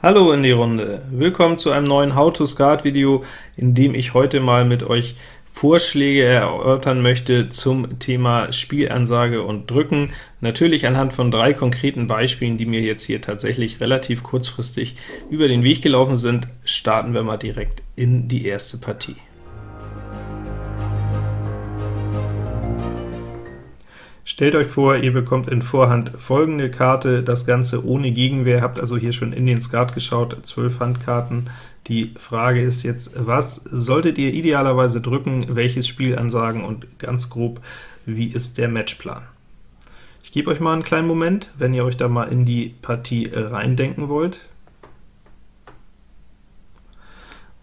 Hallo in die Runde! Willkommen zu einem neuen How-to-Skat-Video, in dem ich heute mal mit euch Vorschläge erörtern möchte zum Thema Spielansage und Drücken. Natürlich anhand von drei konkreten Beispielen, die mir jetzt hier tatsächlich relativ kurzfristig über den Weg gelaufen sind, starten wir mal direkt in die erste Partie. Stellt euch vor, ihr bekommt in Vorhand folgende Karte, das Ganze ohne Gegenwehr, habt also hier schon in den Skat geschaut, 12 Handkarten. Die Frage ist jetzt, was solltet ihr idealerweise drücken, welches Spiel ansagen und ganz grob, wie ist der Matchplan? Ich gebe euch mal einen kleinen Moment, wenn ihr euch da mal in die Partie reindenken wollt.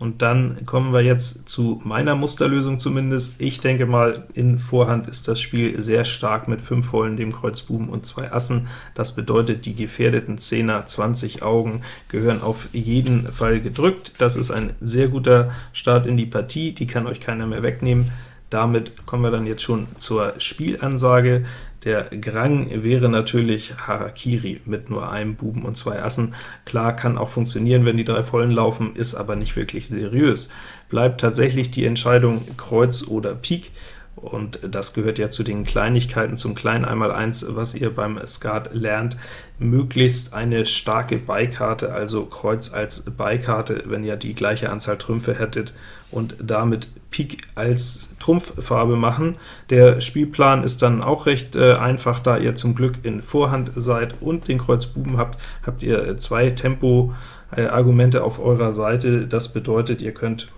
Und dann kommen wir jetzt zu meiner Musterlösung zumindest. Ich denke mal, in Vorhand ist das Spiel sehr stark mit 5 Vollen, dem Kreuz Buben und zwei Assen. Das bedeutet, die gefährdeten Zehner, 20 Augen, gehören auf jeden Fall gedrückt. Das ist ein sehr guter Start in die Partie, die kann euch keiner mehr wegnehmen. Damit kommen wir dann jetzt schon zur Spielansage. Der Grang wäre natürlich Harakiri mit nur einem Buben und zwei Assen. Klar, kann auch funktionieren, wenn die drei Vollen laufen, ist aber nicht wirklich seriös. Bleibt tatsächlich die Entscheidung Kreuz oder Pik, und das gehört ja zu den Kleinigkeiten, zum kleinen Einmaleins, was ihr beim Skat lernt, möglichst eine starke Beikarte, also Kreuz als Beikarte, wenn ihr die gleiche Anzahl Trümpfe hättet, und damit Pik als Trumpffarbe machen. Der Spielplan ist dann auch recht äh, einfach, da ihr zum Glück in Vorhand seid und den Kreuz Buben habt, habt ihr zwei Tempo-Argumente auf eurer Seite. Das bedeutet, ihr könnt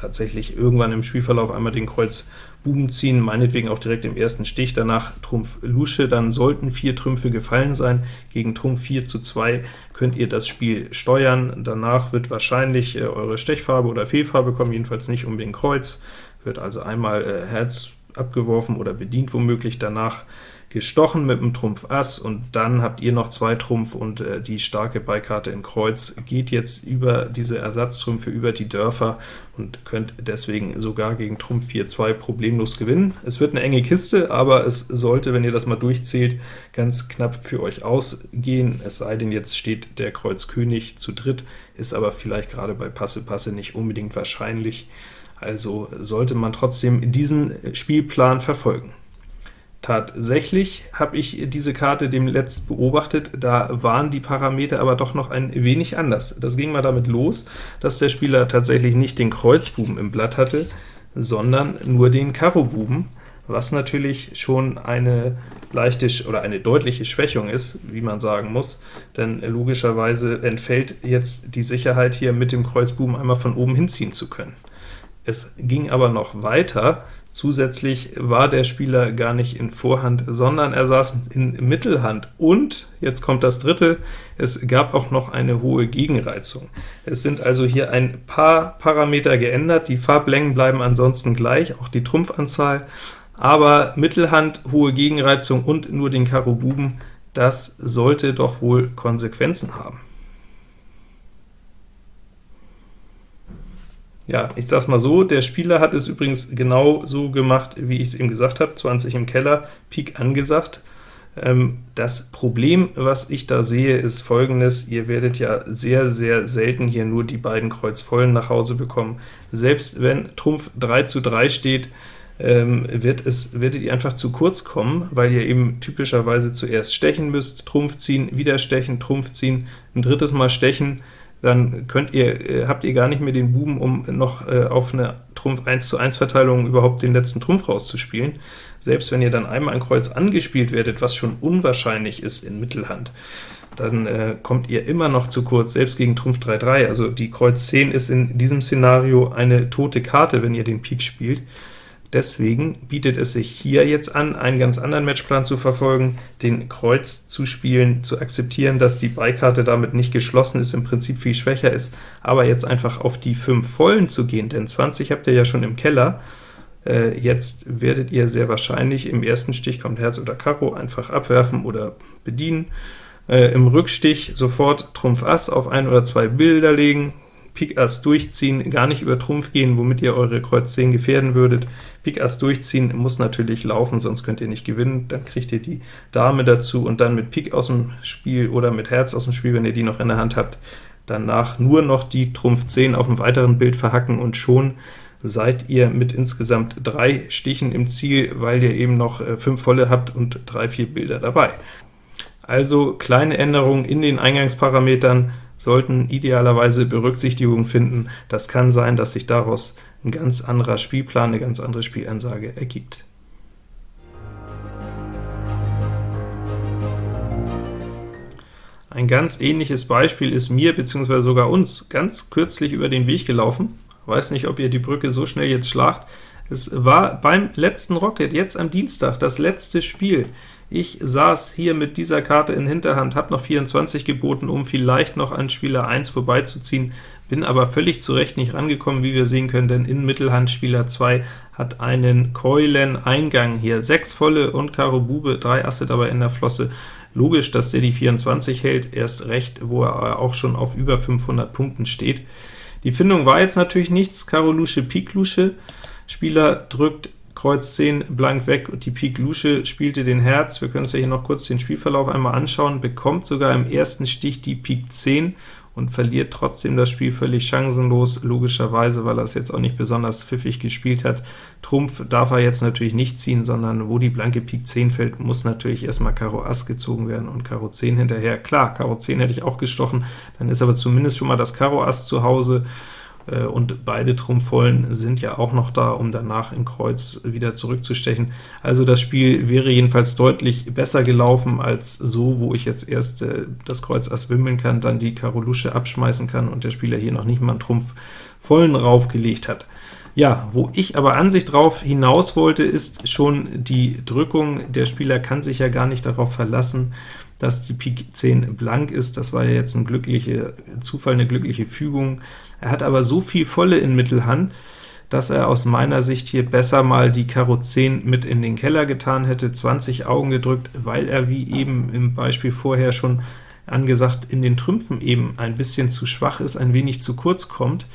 tatsächlich irgendwann im Spielverlauf einmal den Kreuz Buben ziehen, meinetwegen auch direkt im ersten Stich, danach Trumpf Lusche, dann sollten vier Trümpfe gefallen sein. Gegen Trumpf 4 zu 2 könnt ihr das Spiel steuern. Danach wird wahrscheinlich äh, eure Stechfarbe oder Fehlfarbe kommen, jedenfalls nicht um den Kreuz. Wird also einmal äh, Herz abgeworfen oder bedient womöglich, danach gestochen mit dem Trumpf Ass, und dann habt ihr noch zwei Trumpf, und äh, die starke Beikarte in Kreuz geht jetzt über diese Ersatztrümpfe, über die Dörfer, und könnt deswegen sogar gegen Trumpf 4-2 problemlos gewinnen. Es wird eine enge Kiste, aber es sollte, wenn ihr das mal durchzählt, ganz knapp für euch ausgehen, es sei denn, jetzt steht der Kreuz König zu dritt, ist aber vielleicht gerade bei Passe-Passe nicht unbedingt wahrscheinlich, also sollte man trotzdem diesen Spielplan verfolgen. Tatsächlich habe ich diese Karte dem letzt beobachtet, da waren die Parameter aber doch noch ein wenig anders. Das ging mal damit los, dass der Spieler tatsächlich nicht den Kreuzbuben im Blatt hatte, sondern nur den Karobuben, was natürlich schon eine leichte oder eine deutliche Schwächung ist, wie man sagen muss, denn logischerweise entfällt jetzt die Sicherheit, hier mit dem Kreuzbuben einmal von oben hinziehen zu können. Es ging aber noch weiter, Zusätzlich war der Spieler gar nicht in Vorhand, sondern er saß in Mittelhand, und, jetzt kommt das dritte, es gab auch noch eine hohe Gegenreizung. Es sind also hier ein paar Parameter geändert, die Farblängen bleiben ansonsten gleich, auch die Trumpfanzahl, aber Mittelhand, hohe Gegenreizung und nur den Karo Buben, das sollte doch wohl Konsequenzen haben. Ja, ich sag's mal so, der Spieler hat es übrigens genau so gemacht, wie ich es eben gesagt habe, 20 im Keller, Pik angesagt. Ähm, das Problem, was ich da sehe, ist folgendes, ihr werdet ja sehr, sehr selten hier nur die beiden Kreuzvollen nach Hause bekommen. Selbst wenn Trumpf 3 zu 3 steht, ähm, wird es, werdet ihr einfach zu kurz kommen, weil ihr eben typischerweise zuerst stechen müsst, Trumpf ziehen, wieder stechen, Trumpf ziehen, ein drittes Mal stechen, dann könnt ihr, äh, habt ihr gar nicht mehr den Buben, um noch äh, auf eine Trumpf 1 zu 1 Verteilung überhaupt den letzten Trumpf rauszuspielen. Selbst wenn ihr dann einmal ein Kreuz angespielt werdet, was schon unwahrscheinlich ist in Mittelhand, dann äh, kommt ihr immer noch zu kurz, selbst gegen Trumpf 3-3. Also die Kreuz 10 ist in diesem Szenario eine tote Karte, wenn ihr den Pik spielt. Deswegen bietet es sich hier jetzt an, einen ganz anderen Matchplan zu verfolgen, den Kreuz zu spielen, zu akzeptieren, dass die Beikarte damit nicht geschlossen ist, im Prinzip viel schwächer ist, aber jetzt einfach auf die 5 Vollen zu gehen, denn 20 habt ihr ja schon im Keller, äh, jetzt werdet ihr sehr wahrscheinlich im ersten Stich kommt Herz oder Karo einfach abwerfen oder bedienen, äh, im Rückstich sofort Trumpf Ass auf ein oder zwei Bilder legen, Pik Ass durchziehen, gar nicht über Trumpf gehen, womit ihr eure Kreuz 10 gefährden würdet. Pik Ass durchziehen muss natürlich laufen, sonst könnt ihr nicht gewinnen, dann kriegt ihr die Dame dazu, und dann mit Pik aus dem Spiel oder mit Herz aus dem Spiel, wenn ihr die noch in der Hand habt, danach nur noch die Trumpf 10 auf dem weiteren Bild verhacken, und schon seid ihr mit insgesamt drei Stichen im Ziel, weil ihr eben noch äh, fünf volle habt und drei, vier Bilder dabei. Also kleine Änderungen in den Eingangsparametern sollten idealerweise Berücksichtigung finden. Das kann sein, dass sich daraus ein ganz anderer Spielplan, eine ganz andere Spielansage ergibt. Ein ganz ähnliches Beispiel ist mir bzw. sogar uns ganz kürzlich über den Weg gelaufen. Weiß nicht, ob ihr die Brücke so schnell jetzt schlagt. Es war beim letzten Rocket, jetzt am Dienstag, das letzte Spiel. Ich saß hier mit dieser Karte in Hinterhand, habe noch 24 geboten, um vielleicht noch an Spieler 1 vorbeizuziehen, bin aber völlig zurecht nicht rangekommen, wie wir sehen können, denn in Mittelhand Spieler 2 hat einen Keulen-Eingang hier. 6 volle und Karo Bube, 3 Asse dabei in der Flosse. Logisch, dass der die 24 hält, erst recht, wo er auch schon auf über 500 Punkten steht. Die Findung war jetzt natürlich nichts, Karo Lusche, Pik Lusche, Spieler drückt Kreuz 10 blank weg, und die Pik Lusche spielte den Herz. Wir können uns ja hier noch kurz den Spielverlauf einmal anschauen, bekommt sogar im ersten Stich die Pik 10 und verliert trotzdem das Spiel völlig chancenlos, logischerweise, weil er es jetzt auch nicht besonders pfiffig gespielt hat. Trumpf darf er jetzt natürlich nicht ziehen, sondern wo die blanke Pik 10 fällt, muss natürlich erstmal Karo Ass gezogen werden und Karo 10 hinterher. Klar, Karo 10 hätte ich auch gestochen, dann ist aber zumindest schon mal das Karo Ass zu Hause, und beide Trumpfvollen sind ja auch noch da, um danach im Kreuz wieder zurückzustechen. Also das Spiel wäre jedenfalls deutlich besser gelaufen als so, wo ich jetzt erst äh, das Kreuz Ass wimmeln kann, dann die Karo Lusche abschmeißen kann und der Spieler hier noch nicht mal einen Trumpf vollen raufgelegt hat. Ja, wo ich aber an sich drauf hinaus wollte, ist schon die Drückung. Der Spieler kann sich ja gar nicht darauf verlassen, dass die Pik 10 blank ist. Das war ja jetzt ein glücklicher Zufall, eine glückliche Fügung. Er hat aber so viel volle in Mittelhand, dass er aus meiner Sicht hier besser mal die Karo 10 mit in den Keller getan hätte, 20 Augen gedrückt, weil er wie eben im Beispiel vorher schon angesagt, in den Trümpfen eben ein bisschen zu schwach ist, ein wenig zu kurz kommt.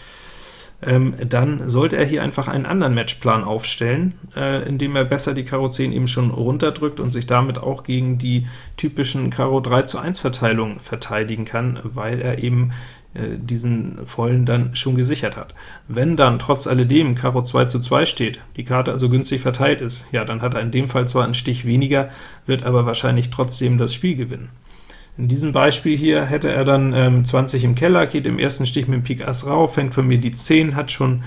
Ähm, dann sollte er hier einfach einen anderen Matchplan aufstellen, äh, indem er besser die Karo 10 eben schon runterdrückt und sich damit auch gegen die typischen Karo 3 zu 1 Verteilungen verteidigen kann, weil er eben diesen vollen dann schon gesichert hat. Wenn dann trotz alledem Karo 2 zu 2 steht, die Karte also günstig verteilt ist, ja, dann hat er in dem Fall zwar einen Stich weniger, wird aber wahrscheinlich trotzdem das Spiel gewinnen. In diesem Beispiel hier hätte er dann ähm, 20 im Keller, geht im ersten Stich mit dem Pik Ass rauf, fängt von mir die 10, hat schon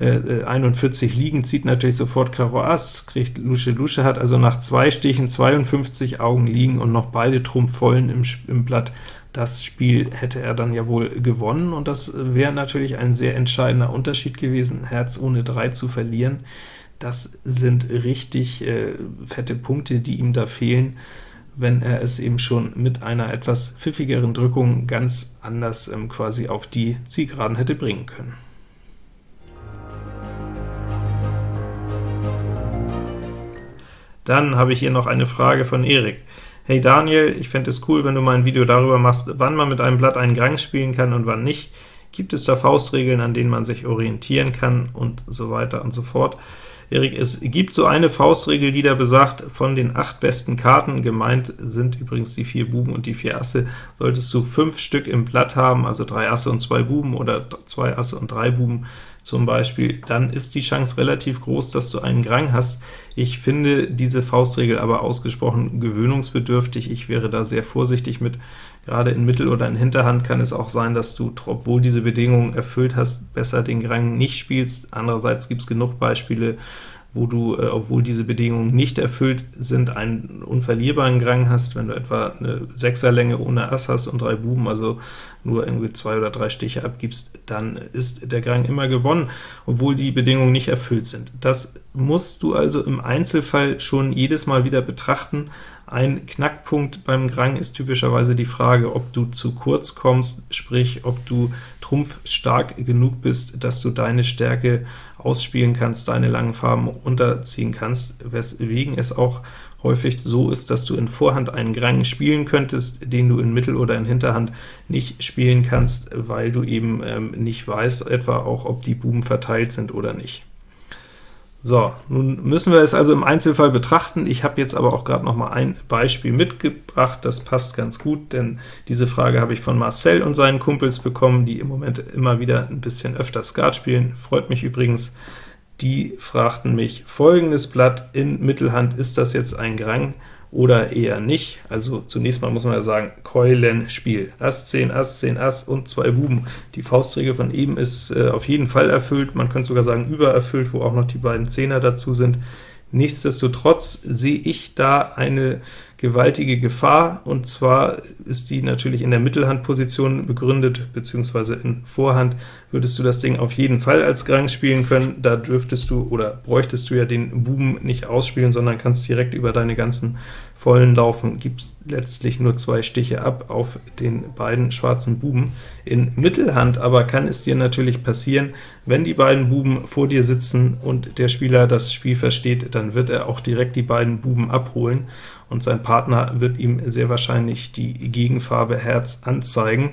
äh, 41 äh, liegen, zieht natürlich sofort Karo Ass, kriegt Lusche Lusche, hat also nach zwei Stichen 52 Augen liegen und noch beide Trumpf vollen im, im Blatt. Das Spiel hätte er dann ja wohl gewonnen, und das wäre natürlich ein sehr entscheidender Unterschied gewesen, Herz ohne 3 zu verlieren. Das sind richtig äh, fette Punkte, die ihm da fehlen wenn er es eben schon mit einer etwas pfiffigeren Drückung ganz anders ähm, quasi auf die Zielgeraden hätte bringen können. Dann habe ich hier noch eine Frage von Erik. Hey Daniel, ich fände es cool, wenn du mal ein Video darüber machst, wann man mit einem Blatt einen Gang spielen kann und wann nicht. Gibt es da Faustregeln, an denen man sich orientieren kann und so weiter und so fort. Erik, es gibt so eine Faustregel, die da besagt, von den acht besten Karten, gemeint sind übrigens die vier Buben und die vier Asse, solltest du fünf Stück im Blatt haben, also drei Asse und zwei Buben oder zwei Asse und drei Buben zum Beispiel, dann ist die Chance relativ groß, dass du einen Grang hast. Ich finde diese Faustregel aber ausgesprochen gewöhnungsbedürftig. Ich wäre da sehr vorsichtig mit. Gerade in Mittel- oder in Hinterhand kann es auch sein, dass du, obwohl diese Bedingungen erfüllt hast, besser den Grang nicht spielst. Andererseits gibt es genug Beispiele, wo du, äh, obwohl diese Bedingungen nicht erfüllt sind, einen unverlierbaren Grang hast, wenn du etwa eine Sechserlänge ohne Ass hast und drei Buben, also nur irgendwie zwei oder drei Stiche abgibst, dann ist der Grang immer gewonnen, obwohl die Bedingungen nicht erfüllt sind. Das musst du also im Einzelfall schon jedes Mal wieder betrachten, ein Knackpunkt beim Grang ist typischerweise die Frage, ob du zu kurz kommst, sprich, ob du trumpfstark genug bist, dass du deine Stärke ausspielen kannst, deine langen Farben runterziehen kannst, weswegen es auch häufig so ist, dass du in Vorhand einen Grang spielen könntest, den du in Mittel- oder in Hinterhand nicht spielen kannst, weil du eben ähm, nicht weißt, etwa auch, ob die Buben verteilt sind oder nicht. So, nun müssen wir es also im Einzelfall betrachten. Ich habe jetzt aber auch gerade noch mal ein Beispiel mitgebracht, das passt ganz gut, denn diese Frage habe ich von Marcel und seinen Kumpels bekommen, die im Moment immer wieder ein bisschen öfter Skat spielen. Freut mich übrigens. Die fragten mich, folgendes Blatt in Mittelhand, ist das jetzt ein Grang? Oder eher nicht. Also zunächst mal muss man ja sagen, Keulenspiel. Ass 10, Ass 10, Ass und zwei Buben. Die Faustregel von eben ist äh, auf jeden Fall erfüllt, man könnte sogar sagen übererfüllt, wo auch noch die beiden Zehner dazu sind. Nichtsdestotrotz sehe ich da eine gewaltige Gefahr, und zwar ist die natürlich in der Mittelhandposition begründet, beziehungsweise in Vorhand. Würdest du das Ding auf jeden Fall als Grang spielen können, da dürftest du oder bräuchtest du ja den Buben nicht ausspielen, sondern kannst direkt über deine ganzen vollen laufen, gibst letztlich nur zwei Stiche ab auf den beiden schwarzen Buben. In Mittelhand aber kann es dir natürlich passieren, wenn die beiden Buben vor dir sitzen und der Spieler das Spiel versteht, dann wird er auch direkt die beiden Buben abholen, und sein Partner wird ihm sehr wahrscheinlich die Gegenfarbe Herz anzeigen.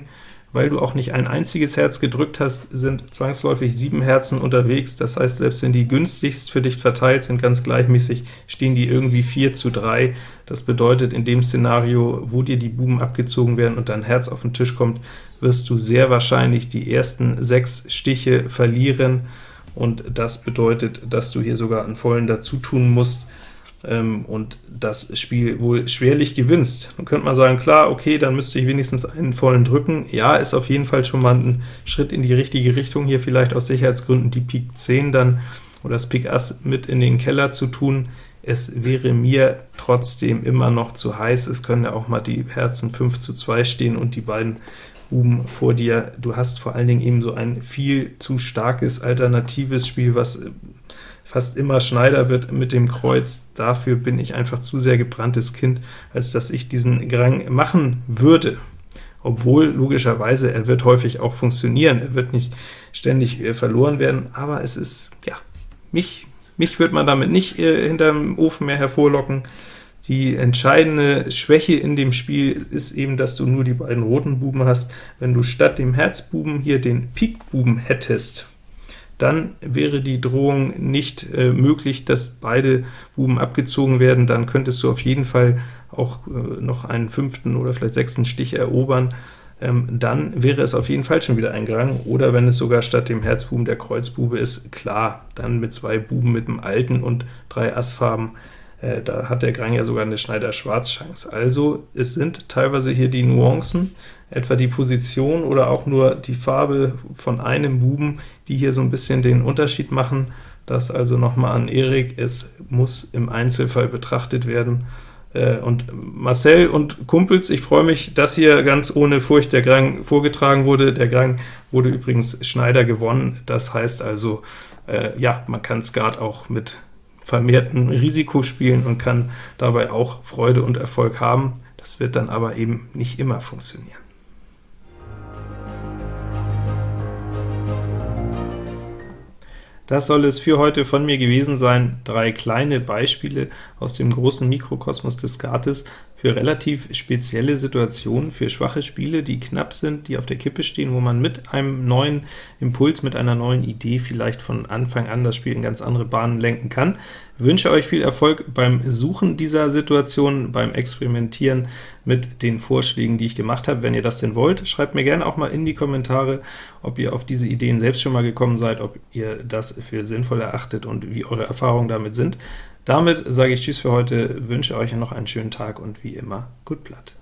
Weil du auch nicht ein einziges Herz gedrückt hast, sind zwangsläufig sieben Herzen unterwegs, das heißt, selbst wenn die günstigst für dich verteilt sind, ganz gleichmäßig, stehen die irgendwie 4 zu 3. Das bedeutet, in dem Szenario, wo dir die Buben abgezogen werden und dein Herz auf den Tisch kommt, wirst du sehr wahrscheinlich die ersten sechs Stiche verlieren, und das bedeutet, dass du hier sogar einen vollen dazu tun musst, ähm, und das Spiel wohl schwerlich gewinnst. Dann könnte man sagen, klar, okay, dann müsste ich wenigstens einen vollen drücken. Ja, ist auf jeden Fall schon mal ein Schritt in die richtige Richtung, hier vielleicht aus Sicherheitsgründen die Pik 10 dann oder das Pik Ass mit in den Keller zu tun. Es wäre mir trotzdem immer noch zu heiß, es können ja auch mal die Herzen 5 zu 2 stehen und die beiden Buben vor dir. Du hast vor allen Dingen eben so ein viel zu starkes alternatives Spiel, was fast immer Schneider wird mit dem Kreuz. Dafür bin ich einfach zu sehr gebranntes Kind, als dass ich diesen Grang machen würde. Obwohl, logischerweise, er wird häufig auch funktionieren, er wird nicht ständig äh, verloren werden, aber es ist, ja, mich, mich wird man damit nicht äh, hinterm Ofen mehr hervorlocken. Die entscheidende Schwäche in dem Spiel ist eben, dass du nur die beiden roten Buben hast. Wenn du statt dem Herzbuben hier den Pikbuben hättest, dann wäre die Drohung nicht äh, möglich, dass beide Buben abgezogen werden, dann könntest du auf jeden Fall auch äh, noch einen fünften oder vielleicht sechsten Stich erobern, ähm, dann wäre es auf jeden Fall schon wieder ein Grang, oder wenn es sogar statt dem Herzbuben der Kreuzbube ist, klar, dann mit zwei Buben mit dem alten und drei Assfarben, äh, da hat der Grang ja sogar eine Schneider-Schwarz-Chance. Also es sind teilweise hier die Nuancen, etwa die Position oder auch nur die Farbe von einem Buben, die hier so ein bisschen den Unterschied machen. Das also nochmal an Erik, es muss im Einzelfall betrachtet werden. Äh, und Marcel und Kumpels, ich freue mich, dass hier ganz ohne Furcht der Grang vorgetragen wurde. Der Grang wurde übrigens Schneider gewonnen, das heißt also, äh, ja, man kann Skat auch mit vermehrten Risiko spielen und kann dabei auch Freude und Erfolg haben. Das wird dann aber eben nicht immer funktionieren. Das soll es für heute von mir gewesen sein. Drei kleine Beispiele aus dem großen Mikrokosmos des Skates für relativ spezielle Situationen, für schwache Spiele, die knapp sind, die auf der Kippe stehen, wo man mit einem neuen Impuls, mit einer neuen Idee vielleicht von Anfang an das Spiel in ganz andere Bahnen lenken kann. Ich wünsche euch viel Erfolg beim Suchen dieser Situation, beim Experimentieren mit den Vorschlägen, die ich gemacht habe. Wenn ihr das denn wollt, schreibt mir gerne auch mal in die Kommentare, ob ihr auf diese Ideen selbst schon mal gekommen seid, ob ihr das für sinnvoll erachtet und wie eure Erfahrungen damit sind. Damit sage ich Tschüss für heute, wünsche euch noch einen schönen Tag und wie immer, gut Blatt.